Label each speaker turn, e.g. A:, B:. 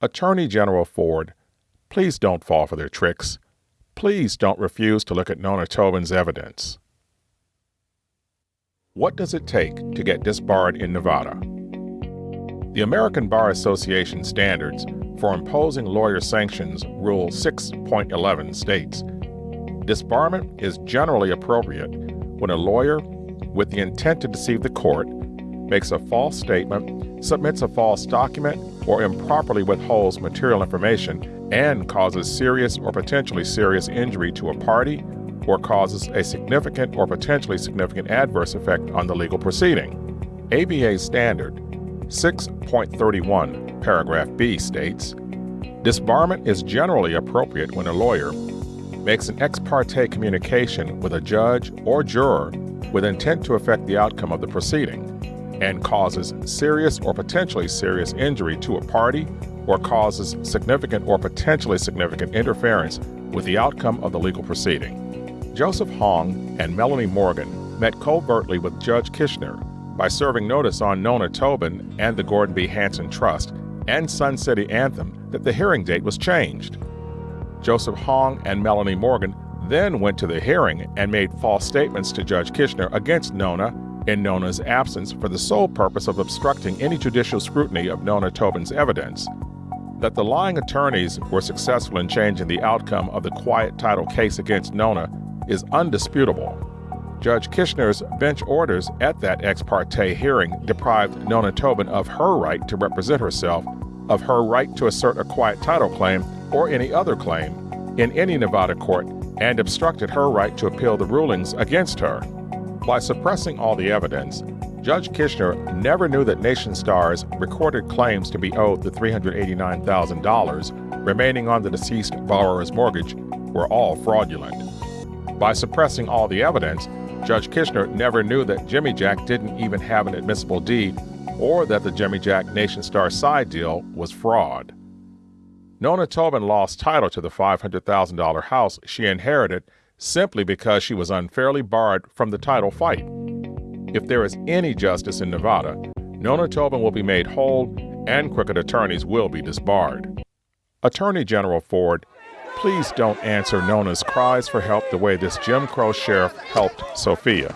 A: Attorney General Ford, please don't fall for their tricks. Please don't refuse to look at Nona Tobin's evidence. What does it take to get disbarred in Nevada? The American Bar Association standards for imposing lawyer sanctions, Rule 6.11 states Disbarment is generally appropriate when a lawyer, with the intent to deceive the court, makes a false statement, submits a false document, or improperly withholds material information and causes serious or potentially serious injury to a party or causes a significant or potentially significant adverse effect on the legal proceeding. ABA Standard 6.31, paragraph B states Disbarment is generally appropriate when a lawyer makes an ex parte communication with a judge or juror with intent to affect the outcome of the proceeding and causes serious or potentially serious injury to a party or causes significant or potentially significant interference with the outcome of the legal proceeding. Joseph Hong and Melanie Morgan met covertly with Judge Kishner by serving notice on Nona Tobin and the Gordon B. Hanson Trust and Sun City Anthem that the hearing date was changed. Joseph Hong and Melanie Morgan then went to the hearing and made false statements to Judge Kishner against Nona in Nona's absence for the sole purpose of obstructing any judicial scrutiny of Nona Tobin's evidence. That the lying attorneys were successful in changing the outcome of the quiet title case against Nona is undisputable. Judge Kishner's bench orders at that ex parte hearing deprived Nona Tobin of her right to represent herself, of her right to assert a quiet title claim or any other claim in any Nevada court, and obstructed her right to appeal the rulings against her. By suppressing all the evidence, Judge Kishner never knew that Nationstar's recorded claims to be owed the $389,000 remaining on the deceased borrower's mortgage were all fraudulent. By suppressing all the evidence, Judge Kishner never knew that Jimijack didn't even have an admissible deed or that the Jimijack Nationstar side deal was fraud. Nona Tobin lost title to the $500,000 house she inherited simply because she was unfairly barred from the title fight. If there is any justice in Nevada, Nona Tobin will be made whole and crooked attorneys will be disbarred. Attorney General Ford, please don't answer Nona's cries for help the way this Jim Crow sheriff helped Sophia.